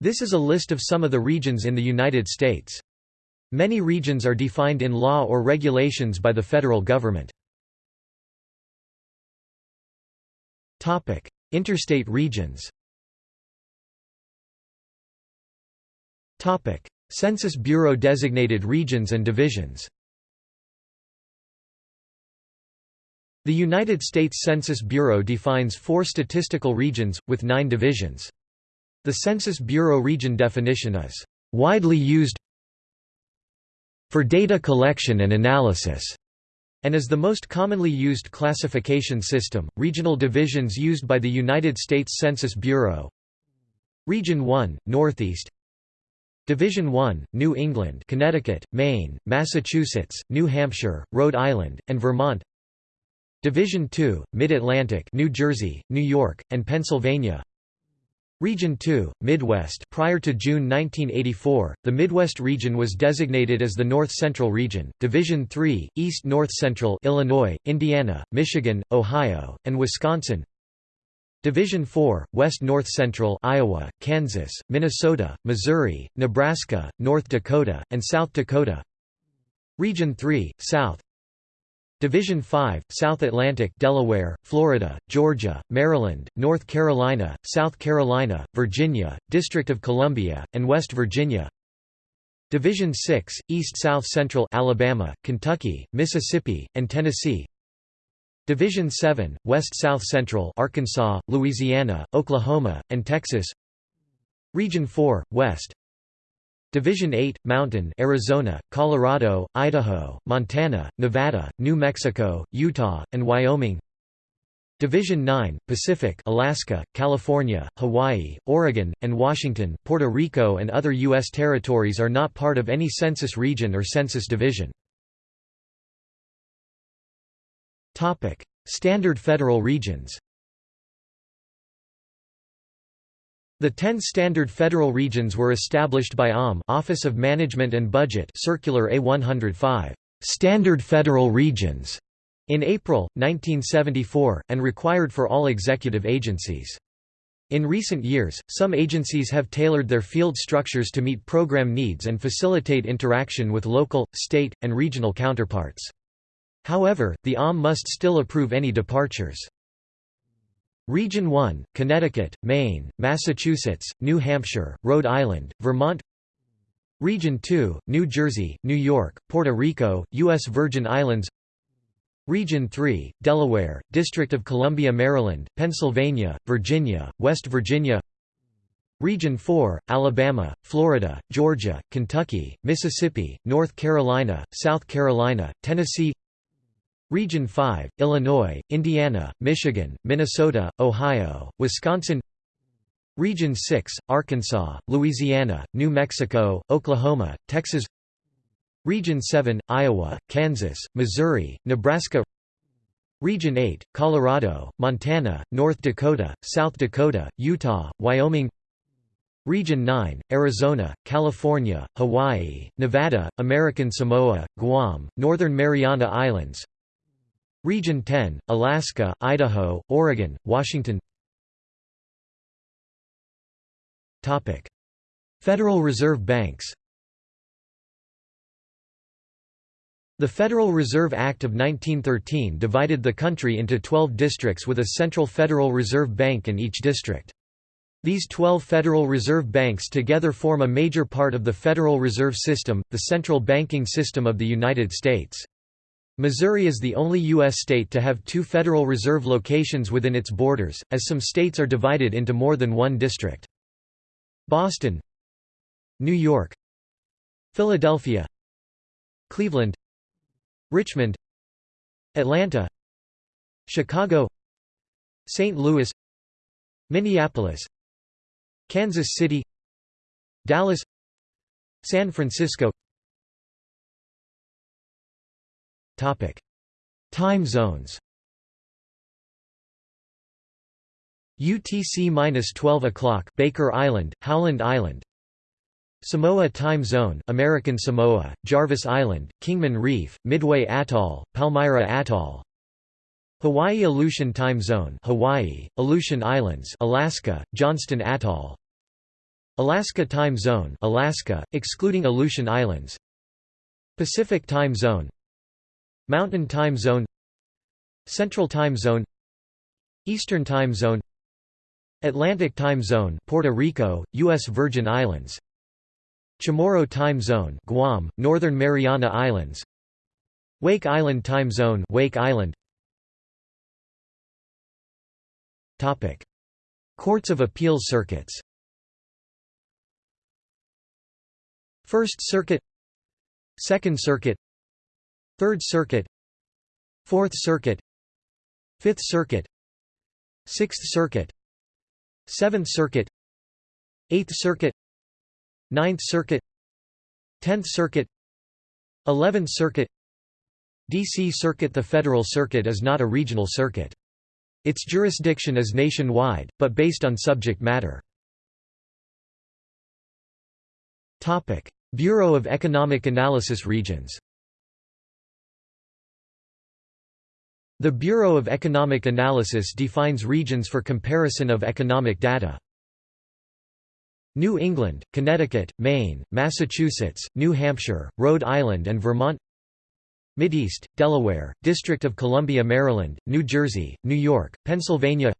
This is a list of some of the regions in the United States. Many regions are defined in law or regulations by the federal government. Topic: Interstate regions Topic: Census Bureau designated regions and divisions The United States Census Bureau defines four statistical regions, with nine divisions. The Census Bureau region definition is, "...widely used for data collection and analysis." and is the most commonly used classification system. Regional divisions used by the United States Census Bureau Region 1, Northeast Division 1, New England Connecticut, Maine, Massachusetts, New Hampshire, Rhode Island, and Vermont Division 2, Mid-Atlantic New Jersey, New York, and Pennsylvania Region 2, Midwest Prior to June 1984, the Midwest region was designated as the North Central region. Division 3, East North Central Illinois, Indiana, Michigan, Ohio, and Wisconsin. Division 4, West North Central Iowa, Kansas, Minnesota, Missouri, Nebraska, North Dakota, and South Dakota. Region 3, South Division 5, South Atlantic Delaware, Florida, Georgia, Maryland, North Carolina, South Carolina, Virginia, District of Columbia, and West Virginia. Division 6, East-South Central Alabama, Kentucky, Mississippi, and Tennessee. Division 7, West-South Central Arkansas, Louisiana, Oklahoma, and Texas. Region 4, West Division 8, Mountain Arizona, Colorado, Idaho, Montana, Nevada, New Mexico, Utah, and Wyoming Division 9, Pacific Alaska, California, Hawaii, Oregon, and Washington, Puerto Rico and other U.S. territories are not part of any census region or census division. Standard federal regions The ten standard federal regions were established by OMB Office of Management and Budget Circular A105 Standard Federal Regions in April, 1974, and required for all executive agencies. In recent years, some agencies have tailored their field structures to meet program needs and facilitate interaction with local, state, and regional counterparts. However, the OMB must still approve any departures. Region 1, Connecticut, Maine, Massachusetts, New Hampshire, Rhode Island, Vermont. Region 2, New Jersey, New York, Puerto Rico, U.S. Virgin Islands. Region 3, Delaware, District of Columbia Maryland, Pennsylvania, Virginia, West Virginia. Region 4, Alabama, Florida, Georgia, Kentucky, Mississippi, North Carolina, South Carolina, Tennessee Region 5, Illinois, Indiana, Michigan, Minnesota, Ohio, Wisconsin. Region 6, Arkansas, Louisiana, New Mexico, Oklahoma, Texas. Region 7, Iowa, Kansas, Missouri, Nebraska. Region 8, Colorado, Montana, North Dakota, South Dakota, Utah, Wyoming. Region 9, Arizona, California, Hawaii, Nevada, American Samoa, Guam, Northern Mariana Islands Region 10, Alaska, Idaho, Oregon, Washington Federal Reserve Banks The Federal Reserve Act of 1913 divided the country into 12 districts with a central Federal Reserve Bank in each district. These 12 Federal Reserve Banks together form a major part of the Federal Reserve System, the central banking system of the United States. Missouri is the only U.S. state to have two Federal Reserve locations within its borders, as some states are divided into more than one district. Boston New York Philadelphia Cleveland Richmond Atlanta Chicago St. Louis Minneapolis Kansas City Dallas San Francisco Topic: Time zones. UTC-12 o'clock Baker Island, Howland Island. Samoa Time Zone American Samoa, Jarvis Island, Kingman Reef, Midway Atoll, Palmyra Atoll. Hawaii Aleutian Time Zone Hawaii, Aleutian Islands Alaska, Johnston Atoll Alaska Time Zone Alaska, excluding Aleutian Islands Pacific Time Zone Mountain Time Zone Central Time Zone Eastern Time Zone Atlantic Time Zone Puerto Rico, U.S. Virgin Islands Chamorro Time Zone Guam, Northern Mariana Islands Wake Island Time Zone Wake Island Topic Courts of Appeals circuits First Circuit Second Circuit Third Circuit. Fourth Circuit. Fifth Circuit. Sixth Circuit. Seventh Circuit. Eighth Circuit. Ninth Circuit. Tenth Circuit. Eleventh Circuit. D.C. Circuit. The Federal Circuit is not a regional circuit. Its jurisdiction is nationwide, but based on subject matter. Bureau of Economic Analysis Regions The Bureau of Economic Analysis defines regions for comparison of economic data. New England, Connecticut, Maine, Massachusetts, New Hampshire, Rhode Island and Vermont. Mideast, Delaware, District of Columbia Maryland, New Jersey, New York, Pennsylvania.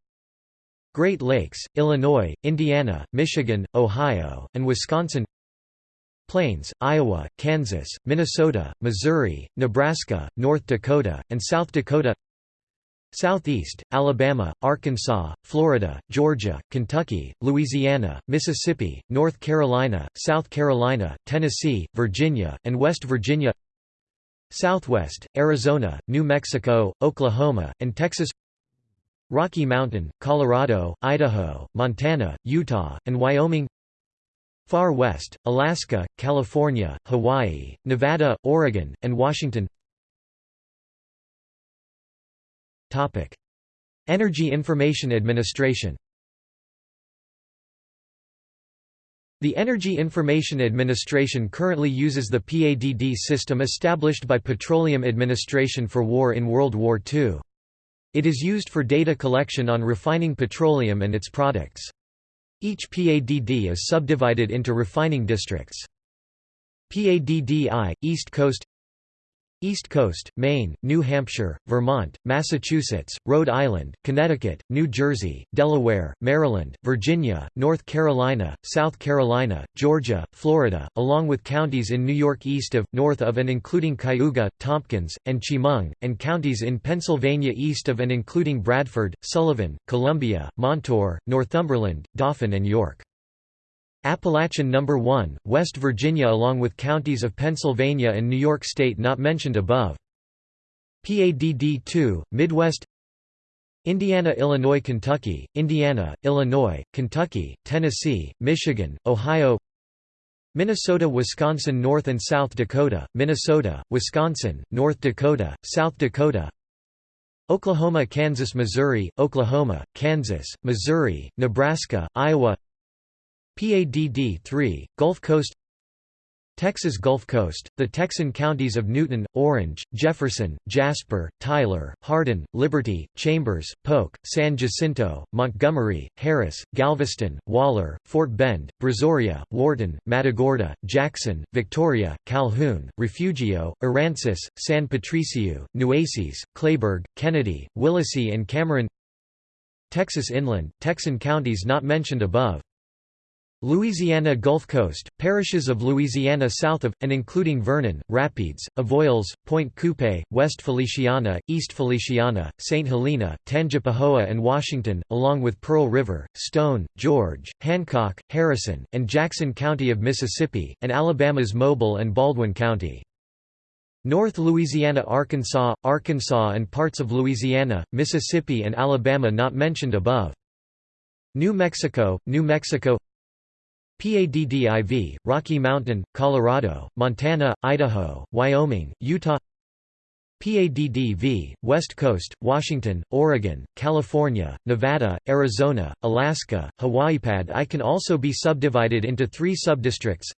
Great Lakes, Illinois, Indiana, Michigan, Ohio, and Wisconsin. Plains, Iowa, Kansas, Minnesota, Missouri, Nebraska, North Dakota, and South Dakota Southeast, Alabama, Arkansas, Florida, Georgia, Kentucky, Louisiana, Mississippi, North Carolina, South Carolina, Tennessee, Virginia, and West Virginia. Southwest, Arizona, New Mexico, Oklahoma, and Texas. Rocky Mountain, Colorado, Idaho, Montana, Utah, and Wyoming. Far West, Alaska, California, Hawaii, Nevada, Oregon, and Washington Energy Information Administration The Energy Information Administration currently uses the PADD system established by Petroleum Administration for War in World War II. It is used for data collection on refining petroleum and its products. Each PADD is subdivided into refining districts. PADD-I, East Coast East Coast, Maine, New Hampshire, Vermont, Massachusetts, Rhode Island, Connecticut, New Jersey, Delaware, Maryland, Virginia, North Carolina, South Carolina, Georgia, Florida, along with counties in New York east of, north of and including Cayuga, Tompkins, and Chemung, and counties in Pennsylvania east of and including Bradford, Sullivan, Columbia, Montour, Northumberland, Dauphin and York. Appalachian No. 1, West Virginia along with counties of Pennsylvania and New York State not mentioned above. PADD 2, Midwest Indiana Illinois Kentucky, Indiana, Illinois, Kentucky, Tennessee, Michigan, Ohio Minnesota Wisconsin North and South Dakota, Minnesota, Wisconsin, North Dakota, South Dakota Oklahoma Kansas Missouri, Oklahoma, Kansas, Missouri, Nebraska, Iowa PADD 3, Gulf Coast Texas Gulf Coast, the Texan counties of Newton, Orange, Jefferson, Jasper, Tyler, Hardin, Liberty, Chambers, Polk, San Jacinto, Montgomery, Harris, Galveston, Waller, Fort Bend, Brazoria, Wharton, Matagorda, Jackson, Victoria, Calhoun, Refugio, Aransas, San Patricio, Nueces, Kleberg, Kenedy, Willacy and Cameron Texas Inland, Texan counties not mentioned above Louisiana Gulf Coast, parishes of Louisiana south of, and including Vernon, Rapides, Avoyelles, Pointe Coupee, West Feliciana, East Feliciana, St. Helena, Tangipahoa and Washington, along with Pearl River, Stone, George, Hancock, Harrison, and Jackson County of Mississippi, and Alabama's Mobile and Baldwin County. North Louisiana Arkansas, Arkansas and parts of Louisiana, Mississippi and Alabama not mentioned above. New Mexico, New Mexico PADDIV, Rocky Mountain, Colorado, Montana, Idaho, Wyoming, Utah. PADDV, West Coast, Washington, Oregon, California, Nevada, Arizona, Alaska, Hawaii. Pad I can also be subdivided into three subdistricts.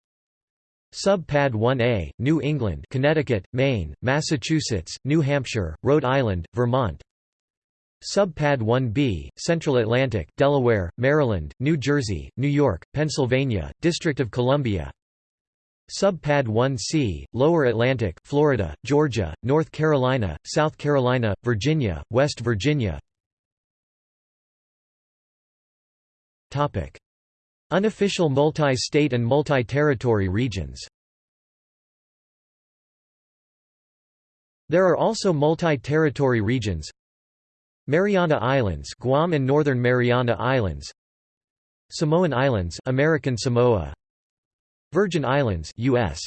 Sub-Pad 1A, New England Connecticut, Maine, Massachusetts, New Hampshire, Rhode Island, Vermont Subpad 1b, Central Atlantic, Delaware, Maryland, New Jersey, New York, Pennsylvania, District of Columbia. Subpad 1c, Lower Atlantic, Florida, Georgia, North Carolina, South Carolina, Virginia, West Virginia. Unofficial multi-state and multi-territory regions. There are also multi-territory regions Mariana Islands Guam and Northern Mariana Islands Samoan Islands American Samoa Virgin Islands US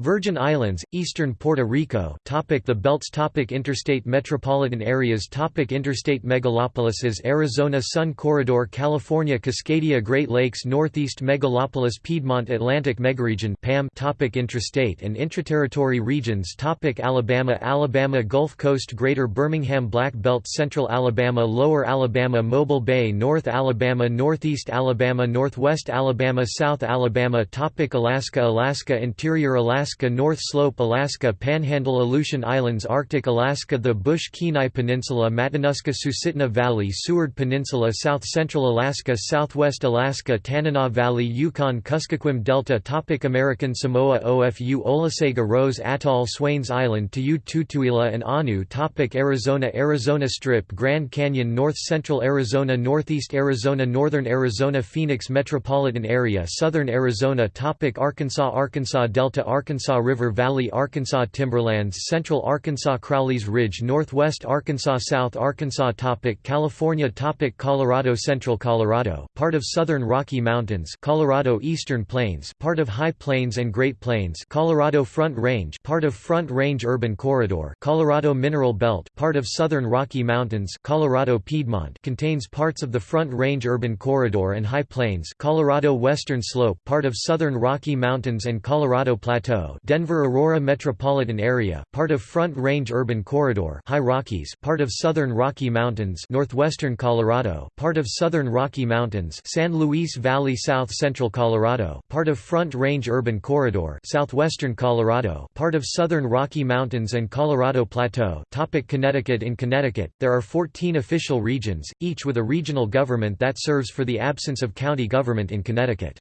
Virgin Islands, eastern Puerto Rico topic The belts topic Interstate metropolitan areas topic Interstate megalopolises Arizona Sun Corridor California Cascadia Great Lakes Northeast Megalopolis Piedmont Atlantic Megaregion PAM topic Intrastate and intraterritory regions topic Alabama Alabama Gulf Coast Greater Birmingham Black Belt Central Alabama Lower Alabama Mobile Bay North Alabama Northeast Alabama Northwest Alabama South Alabama topic Alaska Alaska Interior Alaska Alaska North Slope Alaska Panhandle Aleutian Islands Arctic Alaska The Bush-Kenai Peninsula Matanuska Susitna Valley Seward Peninsula South Central Alaska Southwest Alaska Tanana Valley Yukon Kuskokwim Delta Topic American Samoa Ofu Olosega Rose Atoll Swains Island Ta'ū Tutuila and Aunu'u Topic Arizona Arizona Strip Grand Canyon North Central Arizona Northeast Arizona Northern Arizona Phoenix Metropolitan Area Southern Arizona Topic Arkansas Arkansas Delta Arkansas Arkansas River Valley Arkansas Timberlands Central Arkansas Crowley's Ridge Northwest Arkansas South Arkansas topic California topic Colorado Central Colorado, part of Southern Rocky Mountains Colorado Eastern Plains part of High Plains and Great Plains Colorado Front Range part of Front Range Urban Corridor Colorado Mineral Belt part of Southern Rocky Mountains Colorado Piedmont contains parts of the Front Range Urban Corridor and High Plains Colorado Western Slope part of Southern Rocky Mountains and Colorado Plateau Denver-Aurora metropolitan area, part of Front Range Urban Corridor High Rockies, part of Southern Rocky Mountains northwestern Colorado, part of Southern Rocky Mountains San Luis Valley South Central Colorado, part of Front Range Urban Corridor southwestern Colorado, part of Southern Rocky Mountains and Colorado Plateau Topic Connecticut In Connecticut, there are 14 official regions, each with a regional government that serves for the absence of county government in Connecticut.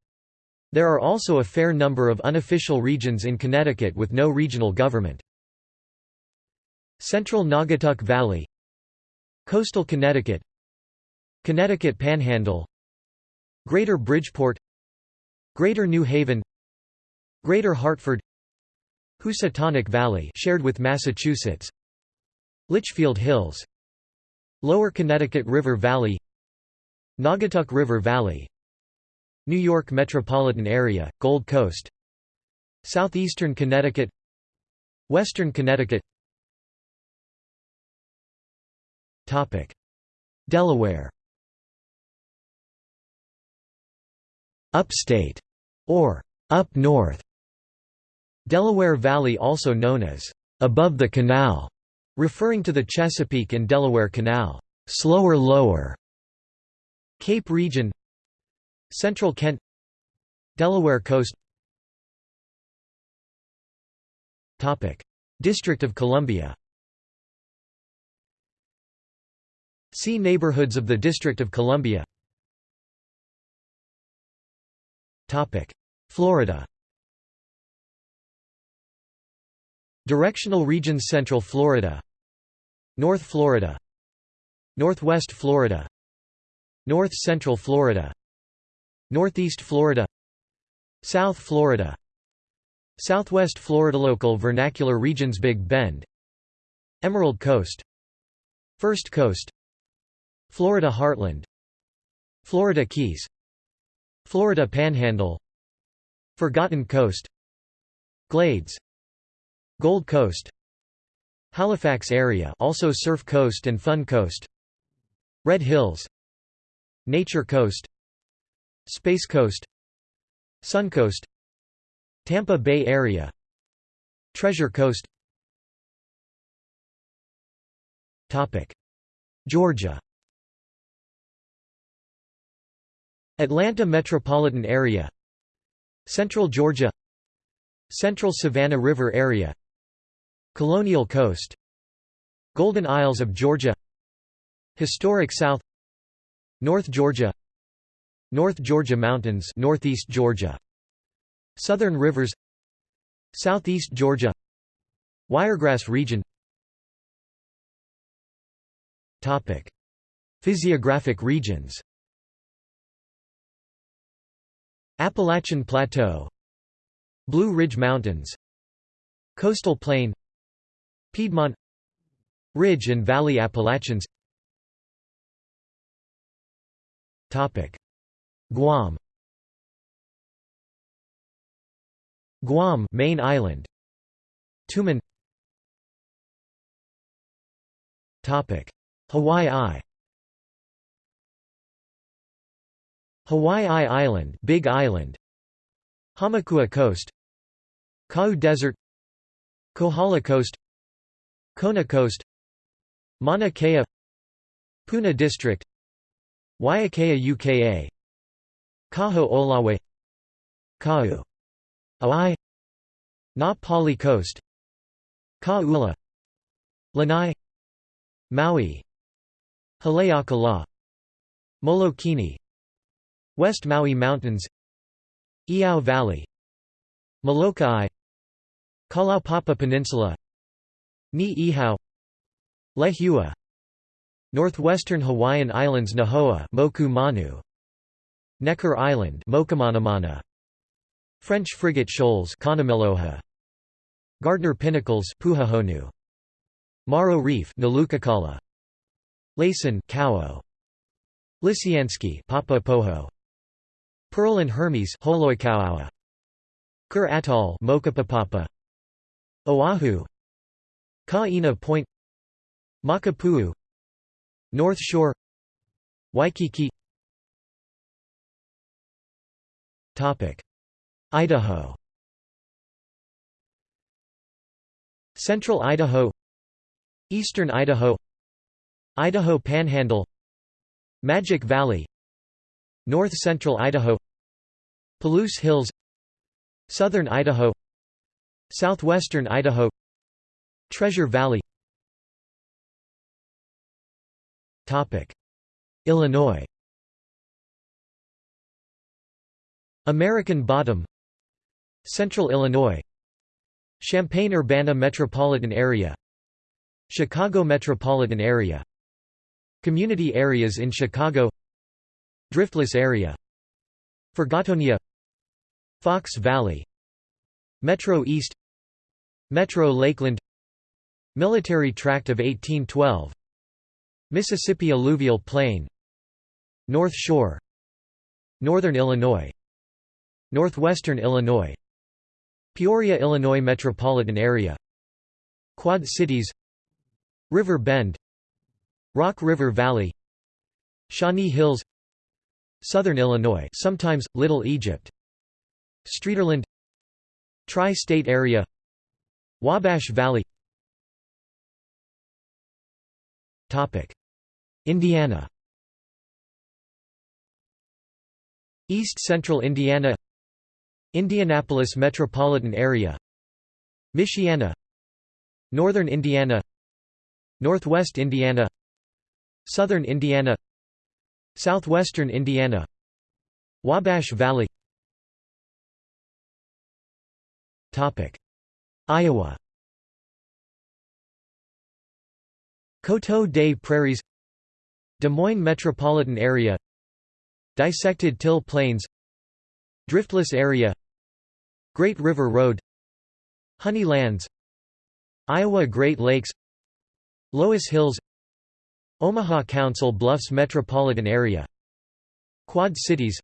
There are also a fair number of unofficial regions in Connecticut with no regional government. Central Naugatuck Valley Coastal Connecticut Connecticut Panhandle Greater Bridgeport Greater New Haven Greater Hartford Housatonic Valley shared with Massachusetts Litchfield Hills Lower Connecticut River Valley Naugatuck River Valley New York metropolitan area, Gold Coast. Southeastern Connecticut. Western Connecticut. Delaware. Upstate, or up north. Delaware Valley also known as above the canal, referring to the Chesapeake and Delaware Canal, slower lower. Cape region Central Kent Delaware Coast. District of Columbia. See neighborhoods of the District of Columbia. Florida. Directional regions Central Florida. North Florida. Northwest Florida. North Central Florida Northeast Florida South Florida Southwest Florida Local vernacular regions Big Bend Emerald Coast First Coast Florida Heartland Florida Keys Florida Panhandle Forgotten Coast Glades Gold Coast Halifax area also Surf Coast and Fun Coast Red Hills Nature Coast Space Coast Suncoast Tampa Bay Area Treasure Coast. Topic. Georgia. Atlanta metropolitan area. Central Georgia. Central Savannah River area. Colonial Coast. Golden Isles of Georgia. Historic South. North Georgia North Georgia Mountains Northeast Georgia. Southern Rivers. Southeast Georgia. Wiregrass region. Topic. Physiographic regions. Appalachian Plateau. Blue Ridge Mountains. Coastal Plain. Piedmont. Ridge and Valley Appalachians Guam. Guam main island. Tumon. Hawaii. I Hawaii Island Big Island. Hamakua Coast. Kau Desert. Kohala Coast. Kona Coast. Mauna Kea. Puna District. Waiakea UKA Kahoʻolawe. Kau Aai Na Pali Coast. Ka Lanai. Maui. Haleakala. Molokini. West Maui Mountains. Iao Valley. Molokai. Kalaupapa Peninsula. Niʻihau. Lehua. Northwestern Hawaiian Islands Nihoa Moku Manu Necker Island French Frigate Shoals Gardner Pinnacles Maro Reef Laysan Lisianski Pearl and Hermes Kure Atoll Oahu. Kaena Point. Makapuu. North Shore. Waikiki Idaho. Central Idaho. Eastern Idaho. Idaho Panhandle. Magic Valley. North Central Idaho. Palouse Hills. Southern Idaho. Southwestern Idaho. Treasure Valley. Illinois American Bottom Central Illinois Champaign-Urbana Metropolitan Area Chicago Metropolitan Area Community areas in Chicago Driftless area Forgotonia Fox Valley Metro East Metro Lakeland Military Tract of 1812 Mississippi Alluvial Plain North Shore Northern Illinois Northwestern Illinois. Peoria, Illinois metropolitan area. Quad Cities. River Bend. Rock River Valley. Shawnee Hills. Southern Illinois sometimes, Little Egypt. Streeterland. Tri-State Area. Wabash Valley. Indiana. East Central Indiana Indianapolis metropolitan area Michiana Northern Indiana Northwest Indiana Southern Indiana Southwestern Indiana Wabash Valley. Iowa. Coteau des Prairies Des Moines metropolitan area Dissected Till Plains Driftless area Great River Road Honeylands Iowa Great Lakes Loess Hills Omaha Council Bluffs metropolitan area Quad Cities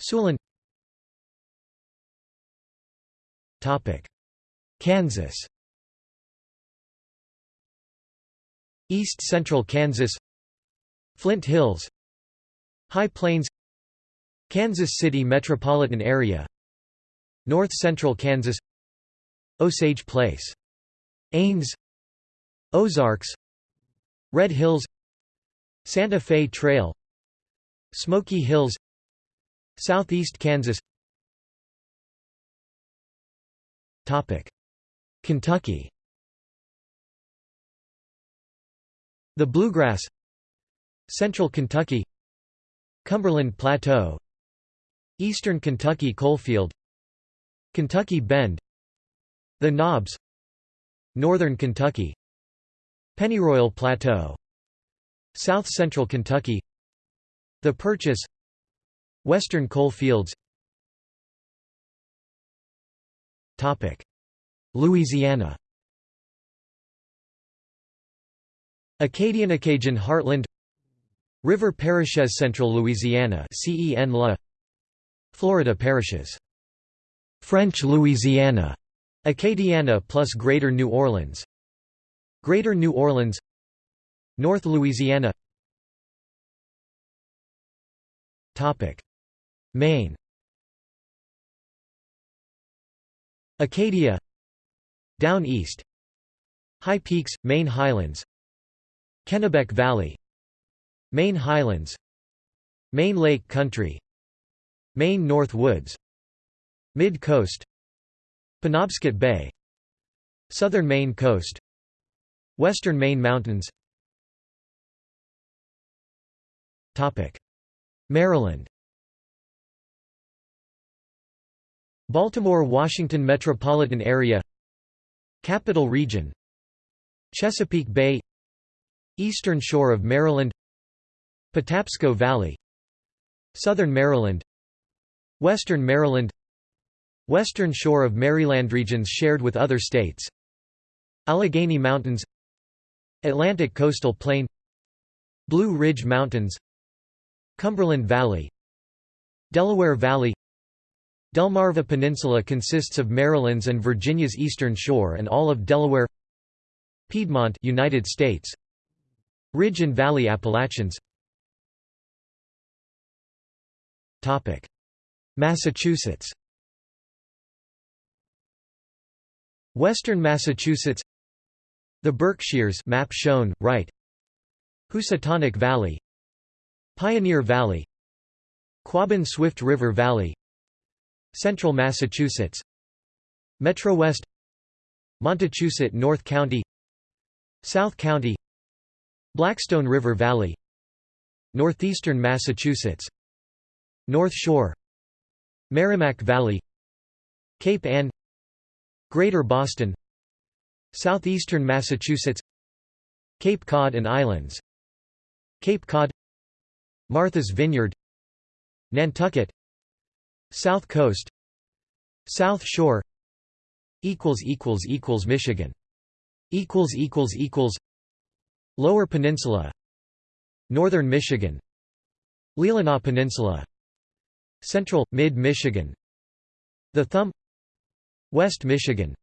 Siouxland Kansas. East Central Kansas Flint Hills High Plains Kansas City metropolitan area. North Central Kansas. Osage Place. Ames. Ozarks. Red Hills. Santa Fe Trail. Smoky Hills. Southeast Kansas. Topic. Kentucky. The Bluegrass. Central Kentucky. Cumberland Plateau Eastern Kentucky Coalfield Kentucky Bend The Knobs Northern Kentucky Pennyroyal Plateau South Central Kentucky The Purchase Western coal fields Louisiana. Acadian Acadian Heartland. River Parishes Central Louisiana. CEN Florida parishes. French Louisiana. Acadiana plus Greater New Orleans. Greater New Orleans. North Louisiana. Topic. Maine. Acadia. Down East. High Peaks, Maine Highlands. Kennebec Valley. Maine Highlands. Maine Lake Country Maine North Woods Mid-Coast Penobscot Bay Southern Maine Coast Western Maine Mountains. Maryland. Baltimore-Washington metropolitan area. Capital Region. Chesapeake Bay. Eastern Shore of Maryland. Patapsco Valley. Southern Maryland Western Maryland Western Shore of Maryland regions shared with other states Allegheny Mountains Atlantic Coastal Plain Blue Ridge Mountains Cumberland Valley Delaware Valley. Delmarva Peninsula consists of Maryland's and Virginia's eastern shore and all of Delaware Piedmont United States. Ridge and Valley Appalachians. Topic Massachusetts. Western Massachusetts. The Berkshires map shown right. Housatonic Valley. Pioneer Valley. Quabbin Swift River Valley. Central Massachusetts. Metro West. Montachusett North County. South County. Blackstone River Valley. Northeastern Massachusetts. North Shore Merrimack Valley Cape Ann Greater Boston Southeastern Massachusetts Cape Cod and Islands Cape Cod Martha's Vineyard Nantucket South Coast South Shore equals equals equals Michigan equals equals equals Lower Peninsula Northern Michigan Leelanau Peninsula Central Mid Michigan. The Thumb West Michigan.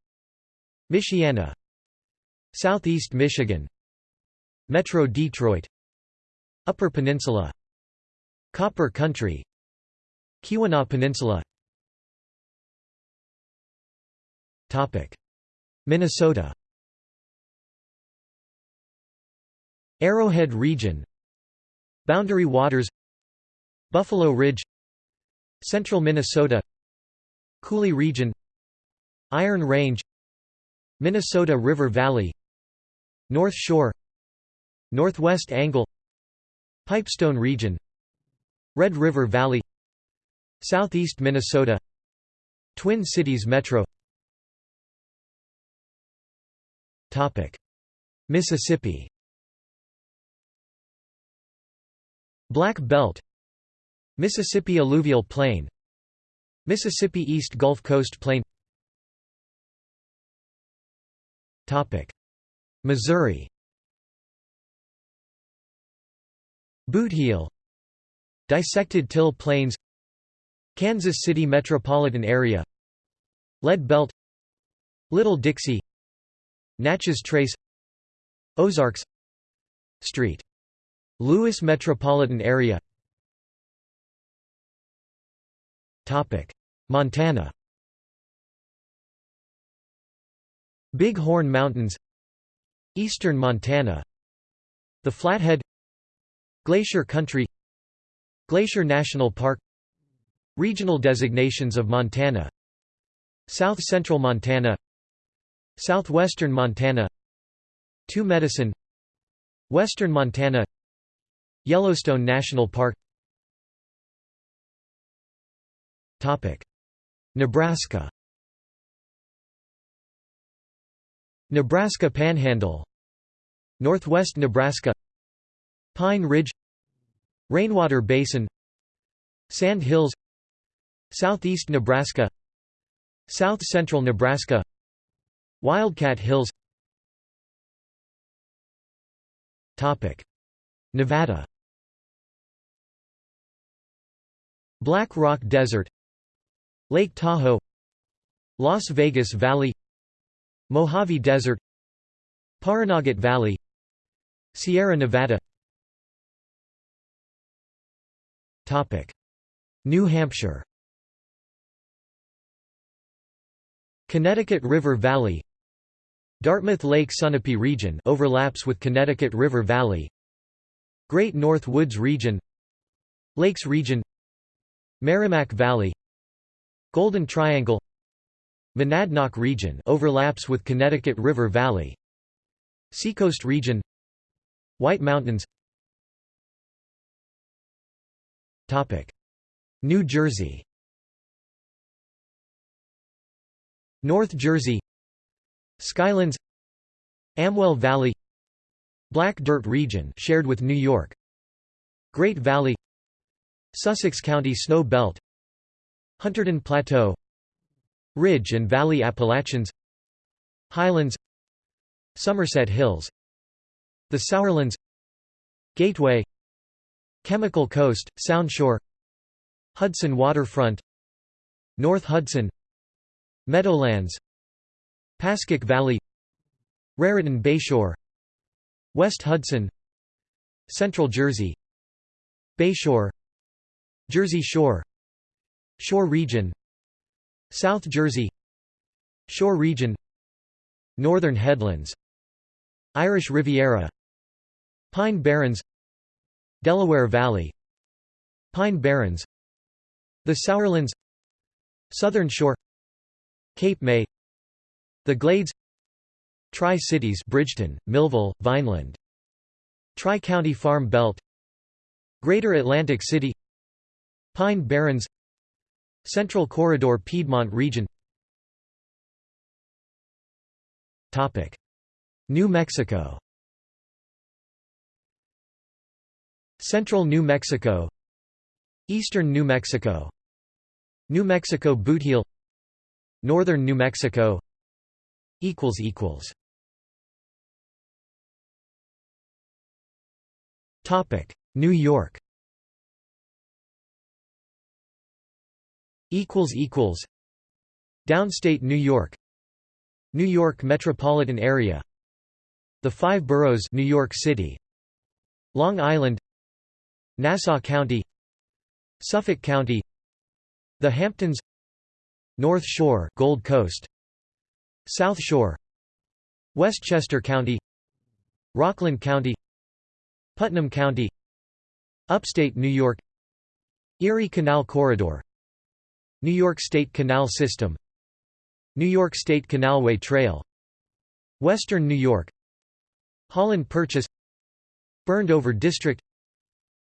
Michiana Southeast Michigan. Metro Detroit. Upper Peninsula. Copper Country. Keweenaw Peninsula. Minnesota. Arrowhead Region. Boundary Waters. Buffalo Ridge Central Minnesota Coulee Region Iron Range Minnesota River Valley North Shore Northwest Angle Pipestone Region Red River Valley Southeast Minnesota Twin Cities Metro. Mississippi. Black Belt Mississippi Alluvial Plain Mississippi East Gulf Coast Plain. Missouri. Bootheel Dissected Till Plains. Kansas City metropolitan area. Lead Belt. Little Dixie. Natchez Trace. Ozarks. St. Louis metropolitan area Montana. Big Horn Mountains. Eastern Montana. The Flathead. Glacier Country. Glacier National Park. Regional designations of Montana. South Central Montana. Southwestern Montana. Two Medicine. Western Montana. Yellowstone National Park Nebraska. Nebraska Panhandle. Northwest Nebraska. Pine Ridge. Rainwater Basin. Sand Hills. Southeast Nebraska. South Central Nebraska. Wildcat Hills. Nevada. Black Rock Desert Lake Tahoe Las Vegas Valley Mojave Desert Pahranagat Valley Sierra Nevada. Topic. New Hampshire. Connecticut River Valley. Dartmouth Lake Sunapee region overlaps with Connecticut River Valley. Great North Woods region. Lakes region. Merrimack Valley Golden Triangle Monadnock region overlaps with Connecticut River Valley Seacoast region White Mountains. Topic New Jersey. North Jersey Skylands Amwell Valley Black Dirt region shared with New York Great Valley Sussex County Snow Belt Hunterdon Plateau. Ridge and Valley Appalachians. Highlands. Somerset Hills. The Sourlands Gateway. Chemical Coast, Soundshore Hudson Waterfront. North Hudson. Meadowlands. Pascack Valley. Raritan Bayshore West Hudson. Central Jersey. Bayshore Jersey Shore Shore Region South Jersey Shore Region Northern Headlands Irish Riviera Pine Barrens Delaware Valley Pine Barrens The Sourlands Southern Shore Cape May The Glades Tri-Cities Bridgeton, Millville, Vineland Tri-County Farm Belt Greater Atlantic City Pine Barrens Central Corridor Piedmont region. New Mexico. Central New Mexico. Eastern New Mexico. New Mexico Bootheel. Northern New Mexico. Equals equals. Topic. New York Downstate New York New York metropolitan area The Five Boroughs New York City Long Island Nassau County Suffolk County The Hamptons North Shore Gold Coast South Shore Westchester County Rockland County Putnam County Upstate New York Erie Canal Corridor New York State Canal System New York State Canalway Trail Western New York Holland Purchase Burned Over District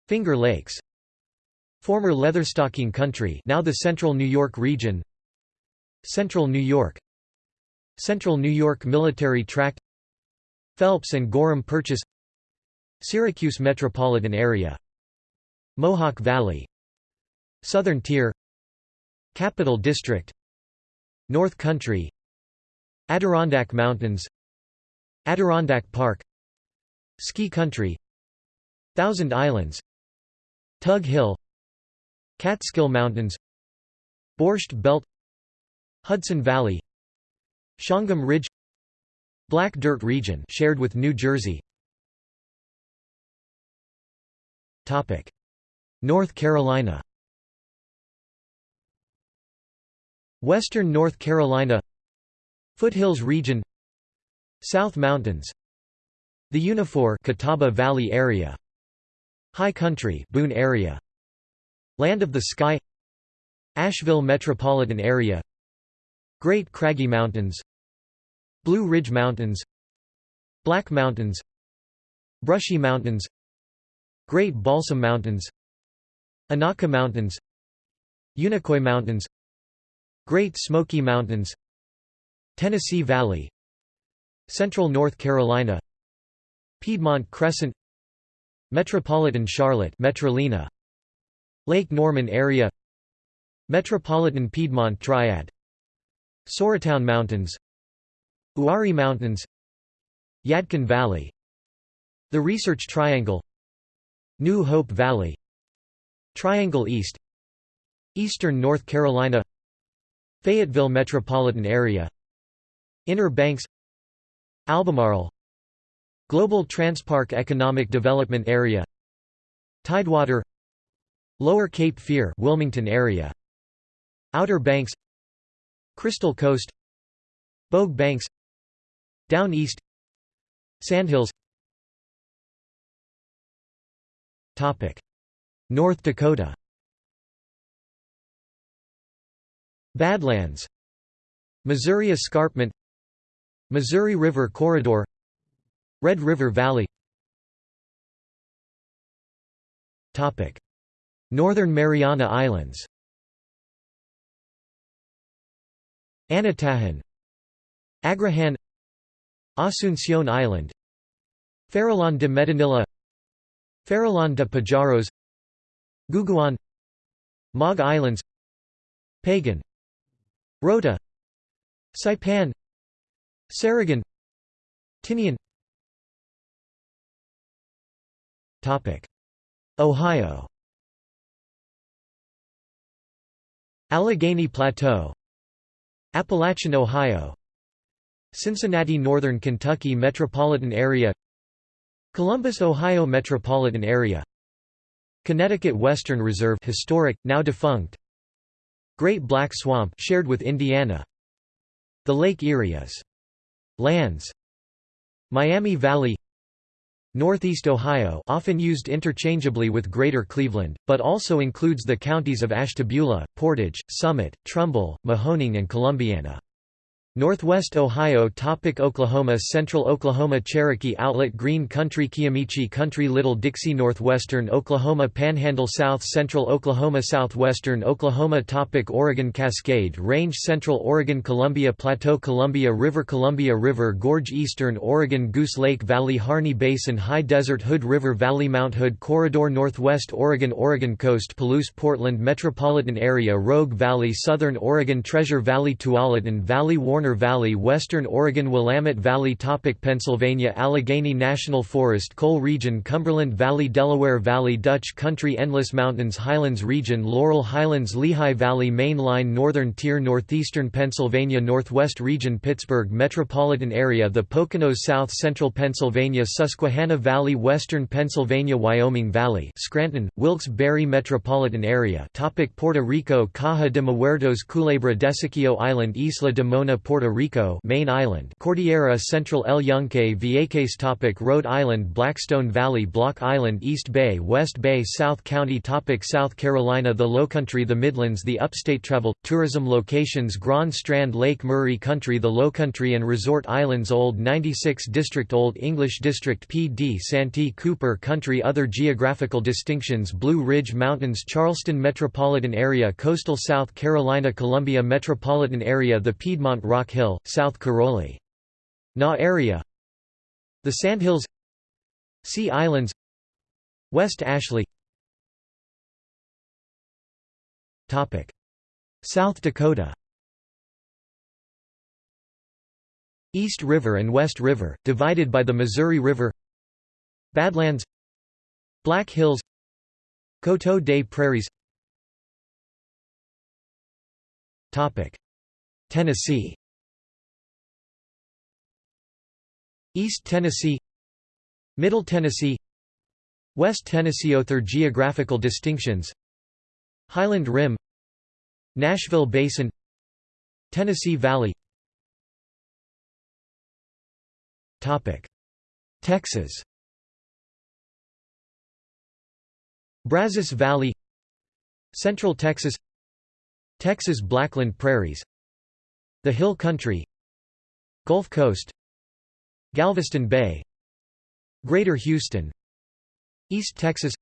Finger Lakes Former Leatherstocking Country now the Central New York region Central New York Central New York Military Tract Phelps and Gorham Purchase Syracuse metropolitan area Mohawk Valley Southern Tier Capital District North Country Adirondack Mountains Adirondack Park Ski Country Thousand Islands Tug Hill Catskill Mountains Borscht Belt Hudson Valley Shawangunk Ridge Black Dirt Region shared with New Jersey. Topic. North Carolina Western North Carolina Foothills Region South Mountains The Unifour Catawba Valley area High Country Boone area Land of the Sky Asheville metropolitan area Great Craggy Mountains Blue Ridge Mountains Black Mountains Brushy Mountains Great Balsam Mountains Anaka Mountains Unicoi Mountains Great Smoky Mountains Tennessee Valley Central North Carolina Piedmont Crescent Metropolitan Charlotte Metrolina Lake Norman area Metropolitan Piedmont Triad Sauratown Mountains Uwharrie Mountains Yadkin Valley The Research Triangle New Hope Valley Triangle East Eastern North Carolina Fayetteville Metropolitan Area Inner Banks Albemarle Global Transpark Economic Development Area Tidewater Lower Cape Fear Wilmington area Outer Banks Crystal Coast Bogue Banks Down East Sandhills. North Dakota Badlands Missouri Escarpment Missouri River Corridor Red River Valley. Northern Mariana Islands. Anatahan Agrihan Asunción Island Farallon de Medinilla Farallon de Pajaros Guguan Maug Islands Pagan Rota Saipan Sarigan Tinian. Ohio. Allegheny Plateau. Appalachian Ohio. Cincinnati Northern Kentucky Metropolitan Area. Columbus Ohio Metropolitan Area. Connecticut Western Reserve historic now defunct Great Black Swamp shared with Indiana. The Lake Erie Islands. Miami Valley. Northeast Ohio often used interchangeably with Greater Cleveland, but also includes the counties of Ashtabula, Portage, Summit, Trumbull, Mahoning and Columbiana. Northwest Ohio topic Oklahoma Central Oklahoma Cherokee Outlet Green Country Kiamichi Country Little Dixie Northwestern Oklahoma Panhandle South Central Oklahoma Southwestern Oklahoma topic Oregon Cascade Range Central Oregon Columbia Plateau Columbia River Columbia River Gorge Eastern Oregon Goose Lake Valley Harney Basin High Desert Hood River Valley Mount Hood Corridor Northwest Oregon Oregon Coast Palouse Portland Metropolitan Area Rogue Valley Southern Oregon Treasure Valley Tualatin Valley Warner Warner Valley Western Oregon Willamette Valley topic Pennsylvania Allegheny National Forest Coal Region Cumberland Valley Delaware Valley Dutch Country Endless Mountains Highlands Region Laurel Highlands Lehigh Valley Main Line Northern Tier Northeastern Pennsylvania Northwest Region Pittsburgh Metropolitan Area The Poconos South Central Pennsylvania Susquehanna Valley Western Pennsylvania Wyoming Valley Scranton, Wilkes-Barre Metropolitan Area. Topic Puerto Rico Caja de Muertos Culebra Desecheo Island Isla de Mona Puerto Rico main island Cordillera Central El Yunque Vieques topic Rhode Island Blackstone Valley Block Island East Bay West Bay South County topic South Carolina The Lowcountry The Midlands The Upstate Travel, Tourism Locations Grand Strand Lake Murray Country The Lowcountry and Resort Islands Old 96 District Old English District Pee Dee Santee Cooper Country Other geographical distinctions Blue Ridge Mountains Charleston Metropolitan Area Coastal South Carolina Columbia Metropolitan Area The Piedmont Rock Rock Hill, South Caroli. Na area. The Sandhills. Sea Islands. West Ashley. South Dakota. East River and West River, divided by the Missouri River. Badlands. Black Hills. Coteau des Prairies. Tennessee East Tennessee Middle Tennessee West Tennessee. Other geographical distinctions Highland Rim Nashville Basin Tennessee Valley. Texas. Brazos Valley Central Texas Texas Blackland Prairies The Hill Country Gulf Coast Galveston Bay Greater Houston East Texas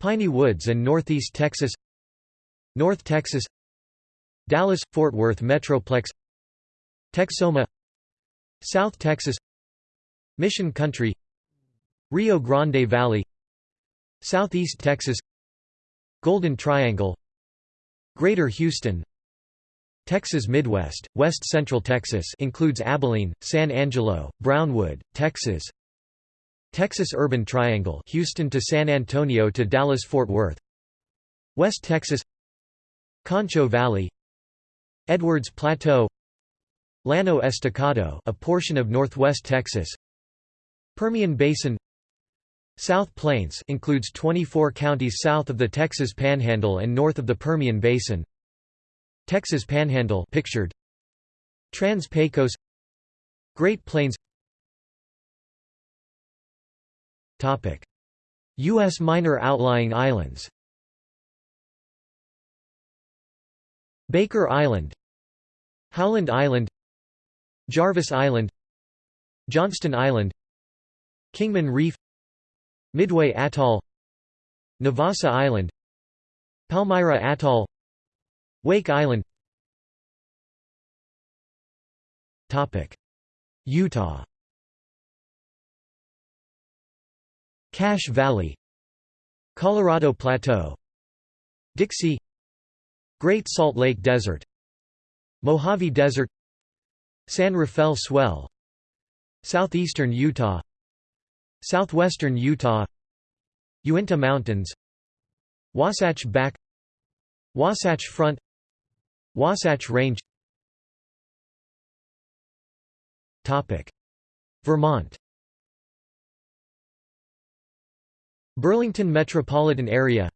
Piney Woods and Northeast Texas North Texas Dallas-Fort Worth Metroplex Texoma South Texas Mission Country Rio Grande Valley Southeast Texas Golden Triangle Greater Houston Texas Midwest, West Central Texas includes Abilene, San Angelo, Brownwood, Texas Texas Urban Triangle Houston to San Antonio to Dallas-Fort Worth West Texas Concho Valley Edwards Plateau Llano Estacado a portion of northwest Texas Permian Basin South Plains includes 24 counties south of the Texas Panhandle and north of the Permian Basin Texas Panhandle pictured. Trans-Pecos Great Plains. Topic. US minor outlying islands. Baker Island. Howland Island. Jarvis Island. Johnston Island. Kingman Reef. Midway Atoll. Navassa Island. Palmyra Atoll Wake Island. Utah. Cache Valley. Colorado Plateau. Dixie. Great Salt Lake Desert. Mojave Desert. San Rafael Swell. Southeastern Utah. Southwestern Utah. Uinta Mountains. Wasatch Back. Wasatch Front Wasatch Range. Vermont. Burlington Metropolitan Area.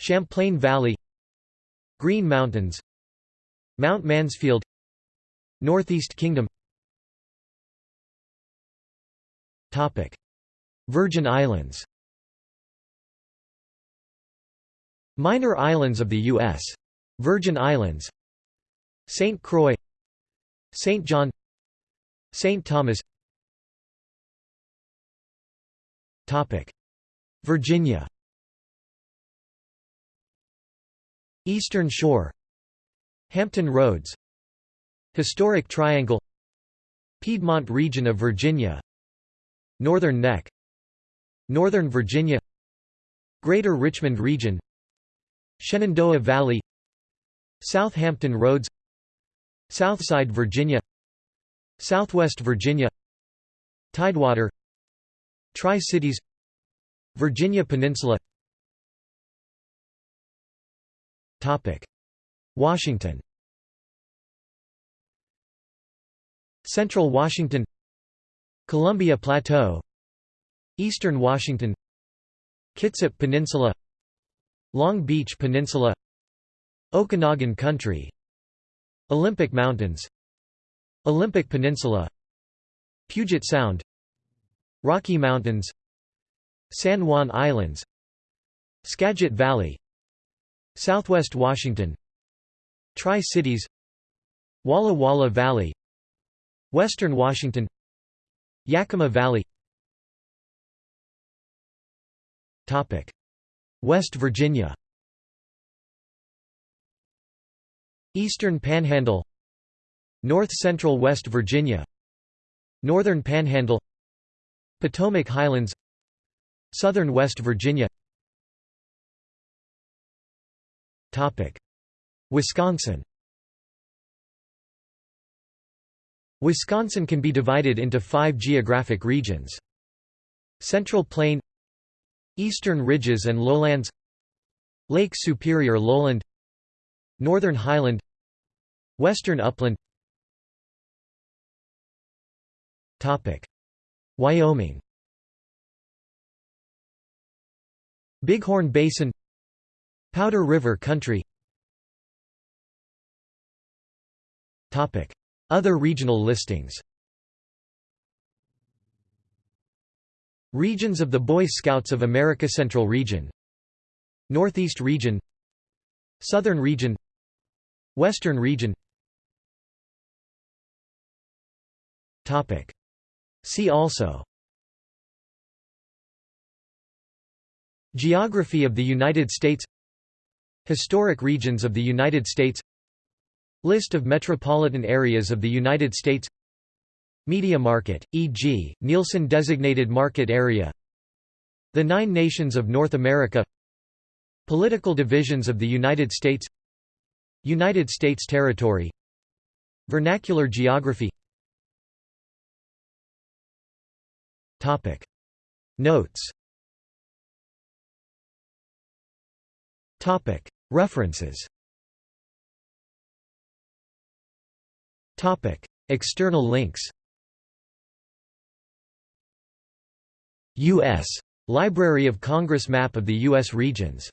Champlain Valley. Green Mountains. Mount Mansfield. Northeast Kingdom. Virgin Islands. Minor islands of the U.S. Virgin Islands St. Croix St. John St. Thomas. Virginia. Eastern Shore. Hampton Roads. Historic Triangle. Piedmont region of Virginia. Northern Neck. Northern Virginia. Greater Richmond region. Shenandoah Valley Southampton Roads Southside Virginia Southwest Virginia Tidewater Tri-Cities Virginia Peninsula. Washington. Central Washington Columbia Plateau Eastern Washington Kitsap Peninsula Long Beach Peninsula Okanogan Country Olympic Mountains Olympic Peninsula Puget Sound Rocky Mountains San Juan Islands Skagit Valley Southwest Washington Tri-Cities Walla Walla Valley Western Washington Yakima Valley. West Virginia Eastern Panhandle North Central West Virginia Northern Panhandle Potomac Highlands Southern West Virginia. Wisconsin. Wisconsin can be divided into five geographic regions. Central Plain Eastern Ridges and Lowlands Lake Superior Lowland Northern Highland Western Upland. Wyoming. Bighorn Basin. Powder River Country. Other regional listings. Regions of the Boy Scouts of America Central Region. Northeast Region. Southern Region Western Region. Topic. See also. Geography of the United States. Historic regions of the United States. List of metropolitan areas of the United States. Media market, e.g., Nielsen designated market area. The Nine Nations of North America. Political divisions of the United States United States territory. Vernacular geography. Notes. References. External links. U.S. Library of Congress Map of the U.S. regions